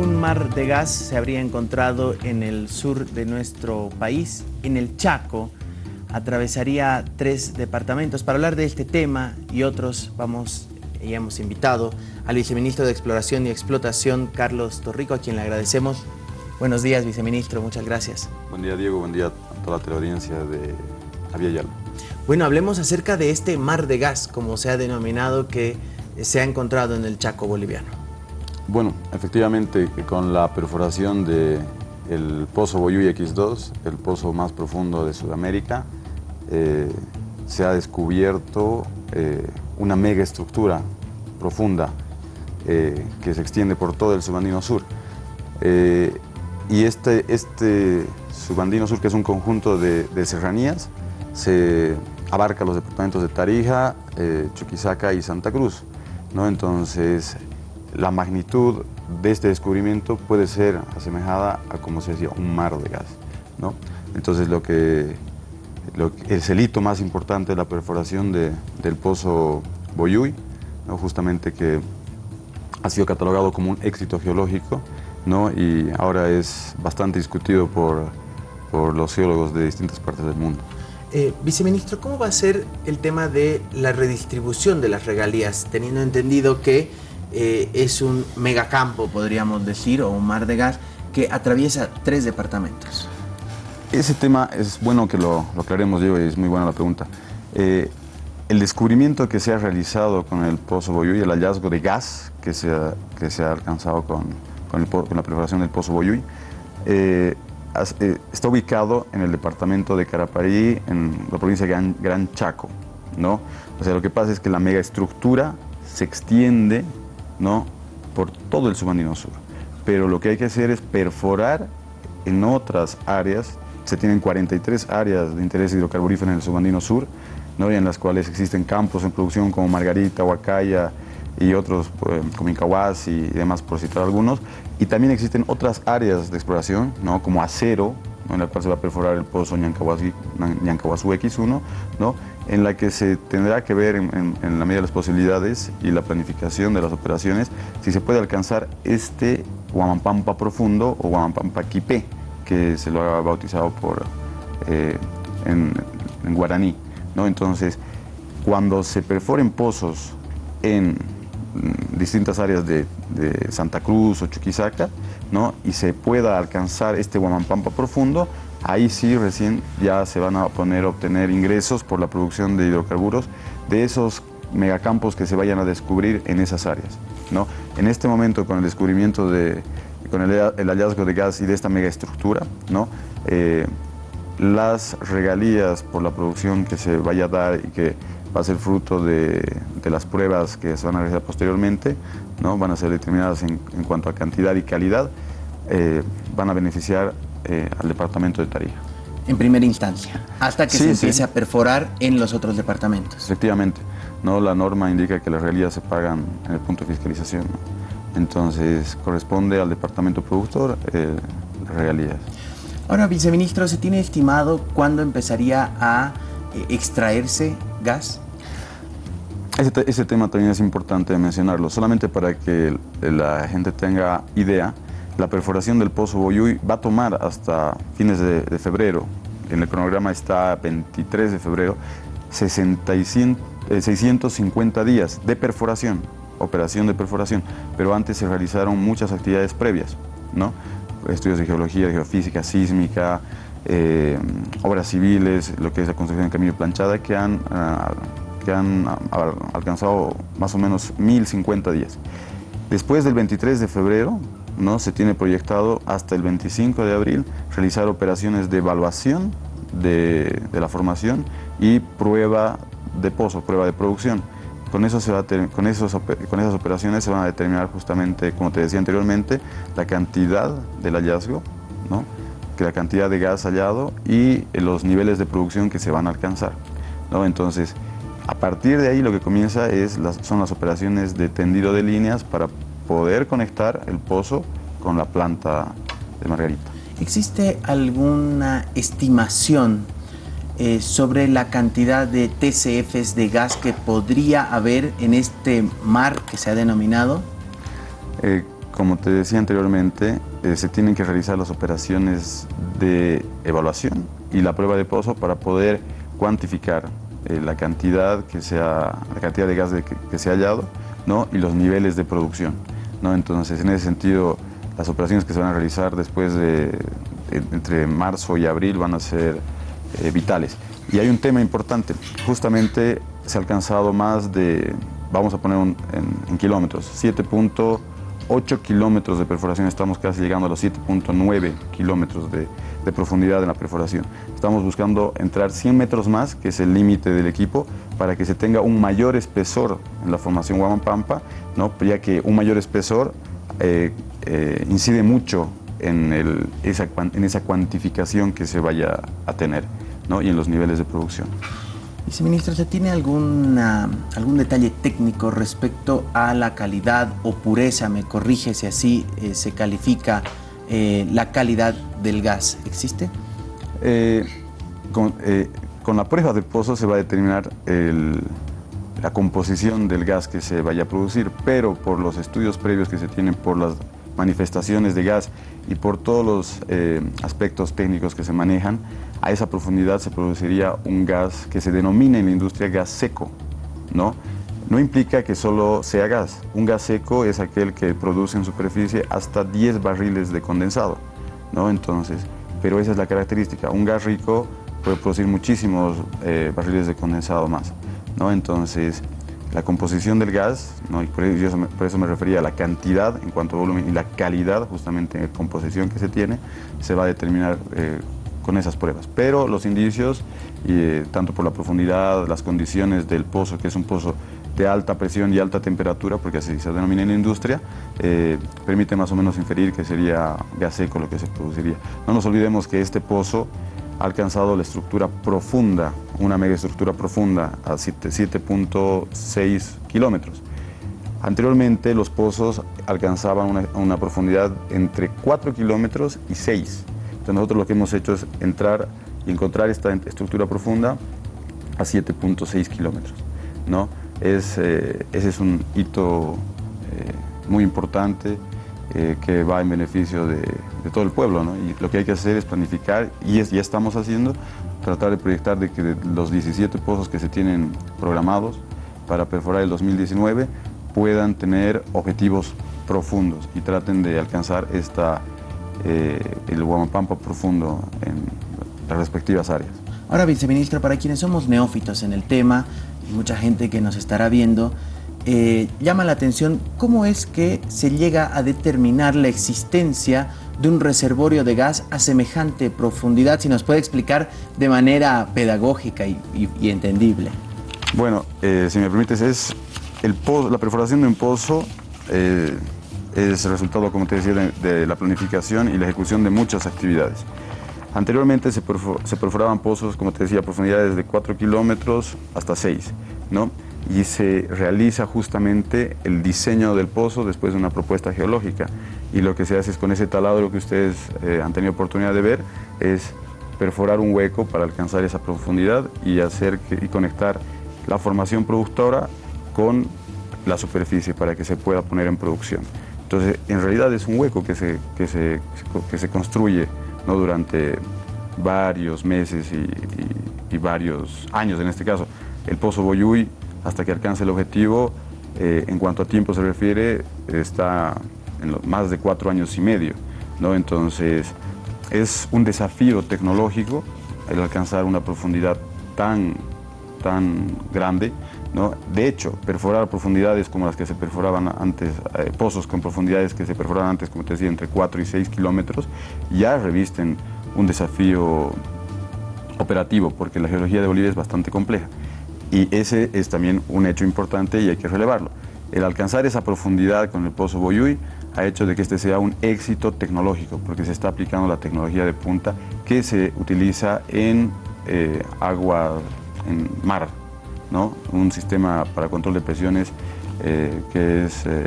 un mar de gas se habría encontrado en el sur de nuestro país, en el Chaco. Atravesaría tres departamentos. Para hablar de este tema y otros, vamos y hemos invitado al viceministro de Exploración y Explotación, Carlos Torrico, a quien le agradecemos. Buenos días, viceministro, muchas gracias. Buen día, Diego, buen día a toda la teleaudiencia de Avia Yalo. Bueno, hablemos acerca de este mar de gas, como se ha denominado, que se ha encontrado en el Chaco boliviano. Bueno, efectivamente, con la perforación del pozo Boyuy X2, el pozo más profundo de Sudamérica, eh, se ha descubierto eh, una mega estructura profunda eh, que se extiende por todo el subandino sur. y este, este subandino sur, que es un conjunto de, de serranías, se abarca los departamentos de Tarija, Chuquisaca y Santa Cruz. ¿no? Entonces, la magnitud de este descubrimiento puede ser asemejada a, como se decía, un mar de gas. ¿no? Entonces, lo que, el hito más importante de la perforación del pozo Boyuy, ¿no? justamente que ha sido catalogado como un éxito geológico ¿no? y ahora es bastante discutido por, por los geólogos de distintas partes del mundo. Eh, viceministro, ¿cómo va a ser el tema de la redistribución de las regalías, teniendo entendido que eh, es un megacampo, podríamos decir, o un mar de gas, que atraviesa tres departamentos? Ese tema es bueno que lo, aclaremos, Diego, y es muy buena la pregunta. Eh, el descubrimiento que se ha realizado con el Pozo Boyuy, el hallazgo de gas que se ha, que se ha alcanzado con, con, la preparación del Pozo Boyuy, eh, está ubicado en el departamento de Caraparí, en la provincia de Gran, Chaco, ¿no? O sea, lo que pasa es que la megaestructura se extiende, ¿no? Por todo el subandino sur. Pero lo que hay que hacer es perforar en otras áreas. Se tienen 43 áreas de interés hidrocarburífero en el subandino sur, ¿no? Y en las cuales existen campos en producción como Margarita, Huacaya, y otros eh, como Incahuas y demás, por citar algunos. Y también existen otras áreas de exploración, ¿no? como acero, en la cual se va a perforar el pozo Ñancahuazú X1, ¿no? en la que se tendrá que ver en, la medida de las posibilidades y la planificación de las operaciones si se puede alcanzar este Huamampampa profundo o Huamampampa Quipé, que se lo ha bautizado por, eh, en, en, guaraní. ¿no? Entonces, cuando se perforen pozos en distintas áreas de, Santa Cruz o Chuquisaca, ¿no? y se pueda alcanzar este Huamampampa profundo, ahí sí recién ya se van a poner a obtener ingresos por la producción de hidrocarburos de esos megacampos que se vayan a descubrir en esas áreas. ¿no? En este momento, con el descubrimiento de, con el, hallazgo de gas y de esta megaestructura, ¿no? Eh, las regalías por la producción que se vaya a dar y que va a ser fruto de, las pruebas que se van a realizar posteriormente, ¿no? van a ser determinadas en, cuanto a cantidad y calidad, eh, van a beneficiar eh, al departamento de Tarija. En primera instancia, hasta que se empiece a perforar en los otros departamentos. Efectivamente, ¿no? la norma indica que las regalías se pagan en el punto de fiscalización, entonces corresponde al departamento productor eh, las regalías. Ahora, viceministro, ¿se tiene estimado cuándo empezaría a extraerse gas? Ese, tema también es importante mencionarlo, solamente para que la gente tenga idea, la perforación del pozo Boyuy va a tomar hasta fines de, febrero, en el cronograma está 23 de febrero, 650 eh, días de perforación, operación de perforación, pero antes se realizaron muchas actividades previas, ¿no? estudios de geología, geofísica, sísmica, eh, obras civiles, lo que es la construcción de camino planchada, que han, ah, que han ah, alcanzado más o menos 1050 días. Después del 23 de febrero, ¿no? se tiene proyectado hasta el 25 de abril realizar operaciones de evaluación de, la formación y prueba de pozo, prueba de producción. Con, eso se va con, esos, con esas operaciones se van a determinar justamente, como te decía anteriormente, la cantidad del hallazgo, ¿no? la cantidad de gas hallado y los niveles de producción que se van a alcanzar. ¿no? Entonces, a partir de ahí lo que comienza es son las operaciones de tendido de líneas para poder conectar el pozo con la planta de Margarita. ¿Existe alguna estimación eh, sobre la cantidad de TCFs de gas que podría haber en este mar que se ha denominado? Eh, como te decía anteriormente, eh, se tienen que realizar las operaciones de evaluación y la prueba de pozo para poder cuantificar eh, la cantidad que sea, la cantidad de gas que, se ha hallado ¿no? y los niveles de producción. ¿no? Entonces, en ese sentido, las operaciones que se van a realizar después de, entre marzo y abril van a ser eh, vitales. Y hay un tema importante, justamente se ha alcanzado más de, vamos a poner en, en kilómetros, 7.8 kilómetros de perforación, estamos casi llegando a los 7.9 kilómetros de, profundidad en la perforación. Estamos buscando entrar 100 metros más, que es el límite del equipo, para que se tenga un mayor espesor en la formación Guamapampa, ¿no? ya que un mayor espesor eh, eh, incide mucho en, esa, en esa cuantificación que se vaya a tener ¿no? y en los niveles de producción. Viceministro, ¿se tiene algún detalle técnico respecto a la calidad o pureza, me corrige si así eh, se califica, la calidad del gas? ¿Existe? Con, con, la prueba de pozo se va a determinar la composición del gas que se vaya a producir, pero por los estudios previos que se tienen, por las manifestaciones de gas y por todos los eh, aspectos técnicos que se manejan, a esa profundidad se produciría un gas que se denomina en la industria gas seco, ¿no? No implica que solo sea gas. Un gas seco es aquel que produce en superficie hasta 10 barriles de condensado, ¿no? Entonces, pero esa es la característica. Un gas rico puede producir muchísimos eh, barriles de condensado más. ¿no? Entonces, la composición del gas, ¿no? y por, eso me, por, eso me, refería a la cantidad en cuanto a volumen y la calidad justamente en composición que se tiene, se va a determinar eh, con esas pruebas. Pero los indicios, eh, tanto por la profundidad, las condiciones del pozo, que es un pozo de alta presión y alta temperatura, porque así se denomina en la industria, eh, permite más o menos inferir que sería gas seco lo que se produciría. No nos olvidemos que este pozo ha alcanzado la estructura profunda, una megaestructura profunda a 7.6 kilómetros. Anteriormente los pozos alcanzaban una, profundidad entre 4 kilómetros y 6. Nosotros lo que hemos hecho es entrar y encontrar esta estructura profunda a 7.6 kilómetros. ¿no? Es, eh, ese es un hito eh, muy importante eh, que va en beneficio de, todo el pueblo. Y lo que hay que hacer es planificar, y es, ya estamos haciendo, tratar de proyectar de que los 17 pozos que se tienen programados para perforar el 2019 puedan tener objetivos profundos y traten de alcanzar esta, eh, el Guamapampa profundo en las respectivas áreas. Ahora, viceministro, para quienes somos neófitos en el tema, y mucha gente que nos estará viendo, eh, llama la atención cómo es que se llega a determinar la existencia de un reservorio de gas a semejante profundidad, si nos puede explicar de manera pedagógica y, entendible. Bueno, eh, si me permites, es el la perforación de un pozo eh, es el resultado, como te decía, de, la planificación y la ejecución de muchas actividades. Anteriormente se, se perforaban pozos, como te decía, a profundidades de 4 kilómetros hasta 6, ¿no? y se realiza justamente el diseño del pozo después de una propuesta geológica. Y lo que se hace es con ese taladro que ustedes eh, han tenido oportunidad de ver, es perforar un hueco para alcanzar esa profundidad y, hacer y conectar la formación productora con la superficie para que se pueda poner en producción. Entonces, en realidad es un hueco que se, que se, que se construye ¿no? durante varios meses y, varios años en este caso. El Pozo Boyuy hasta que alcance el objetivo, eh, en cuanto a tiempo se refiere, está en más de cuatro años y medio. ¿no? Entonces, es un desafío tecnológico el alcanzar una profundidad tan, tan grande. De hecho, perforar profundidades como las que se perforaban antes, eh, pozos con profundidades que se perforaban antes, como te decía, entre 4 y 6 kilómetros, ya revisten un desafío operativo, porque la geología de Bolivia es bastante compleja. Y ese es también un hecho importante y hay que relevarlo. El alcanzar esa profundidad con el pozo Boyuy ha hecho de que este sea un éxito tecnológico, porque se está aplicando la tecnología de punta que se utiliza en eh, agua, en mar, ¿no? un sistema para control de presiones eh, que es eh,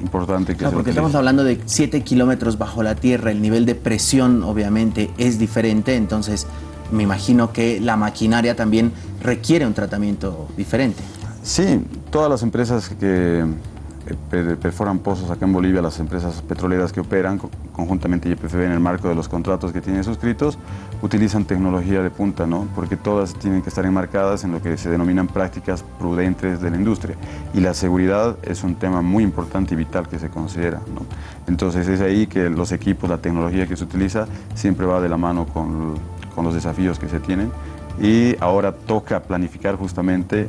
importante que no, Porque estamos hablando de 7 kilómetros bajo la tierra, el nivel de presión obviamente es diferente, entonces me imagino que la maquinaria también requiere un tratamiento diferente. Sí, todas las empresas que, perforan pozos acá en Bolivia las empresas petroleras que operan conjuntamente YPFB en el marco de los contratos que tienen suscritos, utilizan tecnología de punta, ¿no? porque todas tienen que estar enmarcadas en lo que se denominan prácticas prudentes de la industria. Y la seguridad es un tema muy importante y vital que se considera. Entonces es ahí que los equipos, la tecnología que se utiliza, siempre va de la mano con, con los desafíos que se tienen. Y ahora toca planificar justamente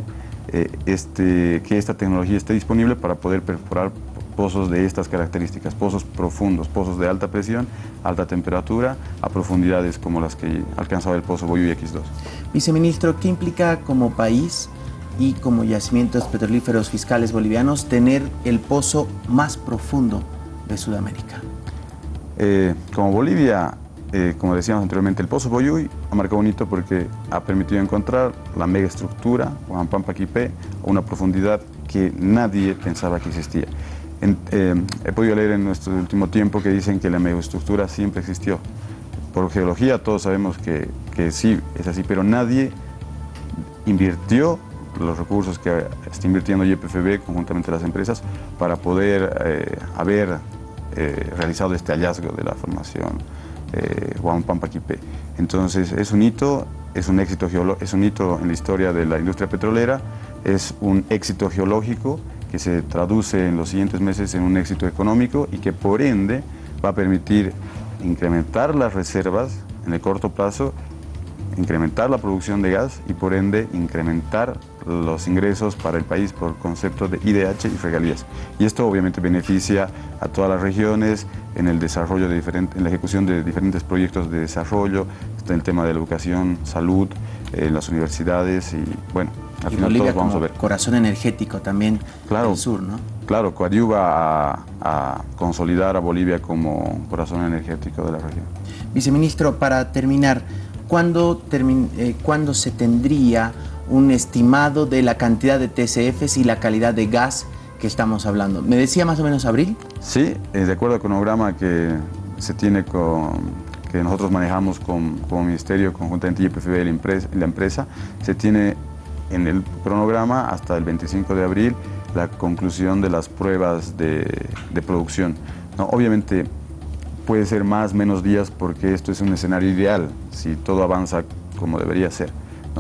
eh, este, que esta tecnología esté disponible para poder perforar pozos de estas características, pozos profundos, pozos de alta presión, alta temperatura, a profundidades como las que alcanzaba el pozo Boyuy X2. Viceministro, ¿qué implica como país y como yacimientos petrolíferos fiscales bolivianos tener el pozo más profundo de Sudamérica? Eh, como Bolivia eh, como decíamos anteriormente, el Pozo Boyuy ha marcado un hito porque ha permitido encontrar la megaestructura, Juan Pampa a una profundidad que nadie pensaba que existía. Eh, he podido leer en nuestro último tiempo que dicen que la megaestructura siempre existió. Por geología todos sabemos que, que sí, es así, pero nadie invirtió los recursos que está invirtiendo YPFB conjuntamente las empresas para poder eh, haber realizado este hallazgo de la formación eh, Juan Pampaquipe. Entonces es un hito, es un, éxito es un hito en la historia de la industria petrolera, es un éxito geológico que se traduce en los siguientes meses en un éxito económico y que por ende va a permitir incrementar las reservas en el corto plazo, incrementar la producción de gas y por ende incrementar los ingresos para el país por concepto de IDH y regalías. Y esto obviamente beneficia a todas las regiones en el desarrollo de en la ejecución de diferentes proyectos de desarrollo, está el tema de la educación, salud, en las universidades y bueno, al final todos vamos a ver. corazón energético también claro, del sur, ¿no? Claro, coadyuva a, a consolidar a Bolivia como corazón energético de la región. Viceministro, para terminar, ¿cuándo, eh, ¿cuándo se tendría un estimado de la cantidad de TCFs y la calidad de gas que estamos hablando. ¿Me decía más o menos abril? Sí, eh, de acuerdo al cronograma que se tiene con que nosotros manejamos con, como ministerio conjuntamente YPFB y la empresa, la empresa, se tiene en el cronograma hasta el 25 de abril la conclusión de las pruebas de, de producción. ¿no? Obviamente puede ser más, menos días porque esto es un escenario ideal, si todo avanza como debería ser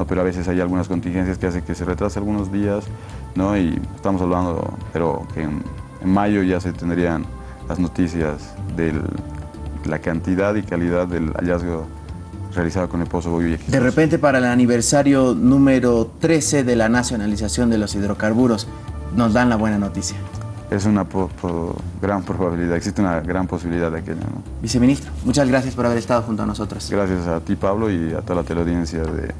pero a veces hay algunas contingencias que hacen que se retrase algunos días, ¿no? y estamos hablando, pero que en, mayo ya se tendrían las noticias de la cantidad y calidad del hallazgo realizado con el Pozo Boyuy. De repente para el aniversario número 13 de la nacionalización de los hidrocarburos, nos dan la buena noticia. Es una gran probabilidad, existe una gran posibilidad de aquello. Viceministro, muchas gracias por haber estado junto a nosotros. Gracias a ti, Pablo, y a toda la teleaudiencia de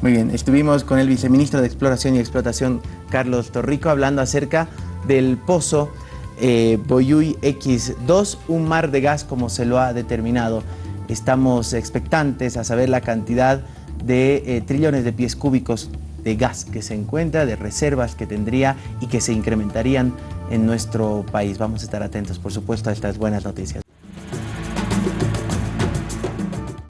muy bien, estuvimos con el viceministro de Exploración y Explotación, Carlos Torrico, hablando acerca del pozo eh, Boyuy X2, un mar de gas como se lo ha determinado. Estamos expectantes a saber la cantidad de eh, trillones de pies cúbicos de gas que se encuentra, de reservas que tendría y que se incrementarían en nuestro país. Vamos a estar atentos, por supuesto, a estas buenas noticias.